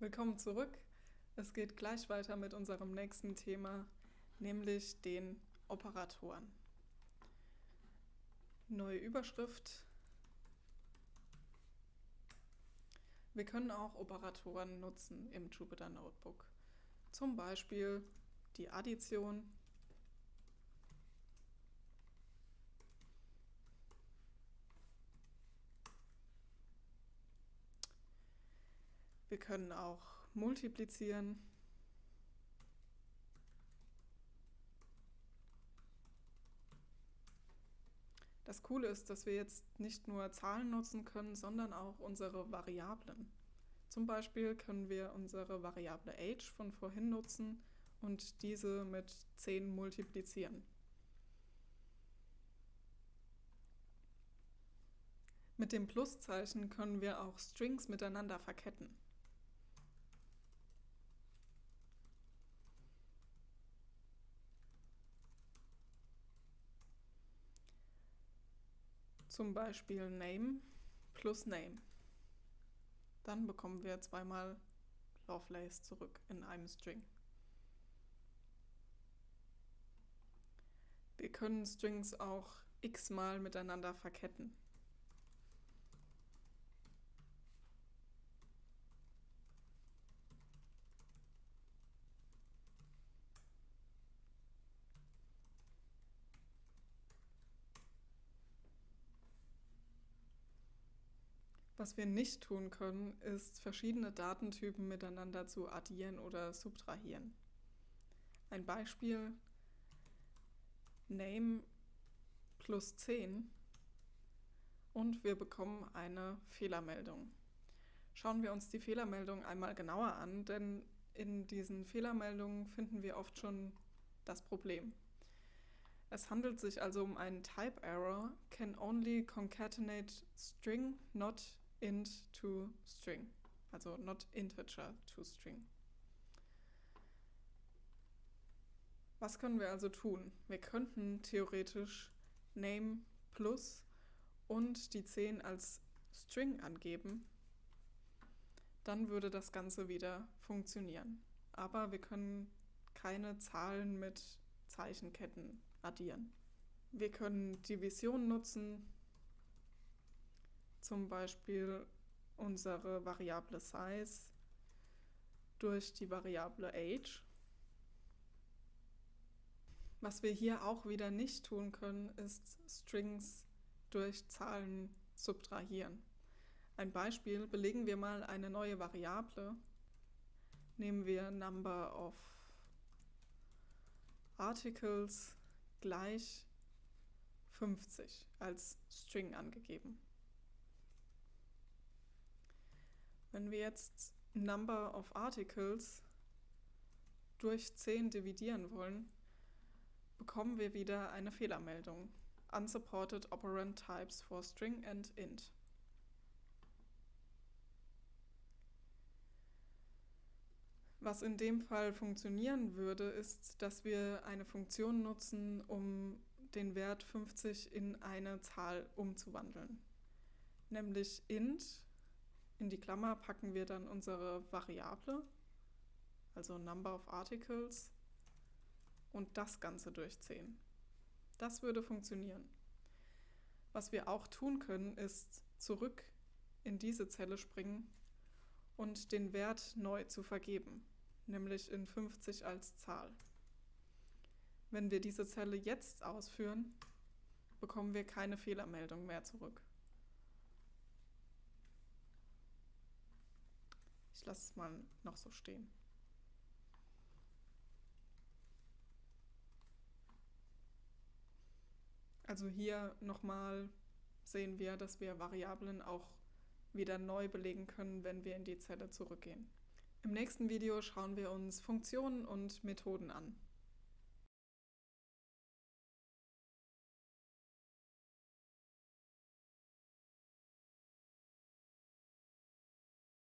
Willkommen zurück. Es geht gleich weiter mit unserem nächsten Thema, nämlich den Operatoren. Neue Überschrift. Wir können auch Operatoren nutzen im Jupyter Notebook. Zum Beispiel die Addition Wir können auch multiplizieren. Das Coole ist, dass wir jetzt nicht nur Zahlen nutzen können, sondern auch unsere Variablen. Zum Beispiel können wir unsere Variable age von vorhin nutzen und diese mit 10 multiplizieren. Mit dem Pluszeichen können wir auch Strings miteinander verketten. Zum Beispiel Name plus Name. Dann bekommen wir zweimal Lovelace zurück in einem String. Wir können Strings auch x-mal miteinander verketten. Was wir nicht tun können, ist verschiedene Datentypen miteinander zu addieren oder subtrahieren. Ein Beispiel Name plus 10 und wir bekommen eine Fehlermeldung. Schauen wir uns die Fehlermeldung einmal genauer an, denn in diesen Fehlermeldungen finden wir oft schon das Problem. Es handelt sich also um einen Type Error, can only concatenate string, not int to string, also not integer to string. Was können wir also tun? Wir könnten theoretisch name plus und die 10 als String angeben. Dann würde das Ganze wieder funktionieren. Aber wir können keine Zahlen mit Zeichenketten addieren. Wir können Division nutzen, zum Beispiel unsere Variable Size durch die Variable Age. Was wir hier auch wieder nicht tun können, ist Strings durch Zahlen subtrahieren. Ein Beispiel, belegen wir mal eine neue Variable, nehmen wir Number of Articles gleich 50 als String angegeben. Wenn wir jetzt Number of Articles durch 10 dividieren wollen, bekommen wir wieder eine Fehlermeldung. Unsupported operand types for string and int. Was in dem Fall funktionieren würde, ist, dass wir eine Funktion nutzen, um den Wert 50 in eine Zahl umzuwandeln. Nämlich int in die Klammer packen wir dann unsere Variable, also Number of Articles, und das Ganze durch 10. Das würde funktionieren. Was wir auch tun können, ist zurück in diese Zelle springen und den Wert neu zu vergeben, nämlich in 50 als Zahl. Wenn wir diese Zelle jetzt ausführen, bekommen wir keine Fehlermeldung mehr zurück. Lasse es mal noch so stehen. Also hier nochmal sehen wir, dass wir Variablen auch wieder neu belegen können, wenn wir in die Zelle zurückgehen. Im nächsten Video schauen wir uns Funktionen und Methoden an.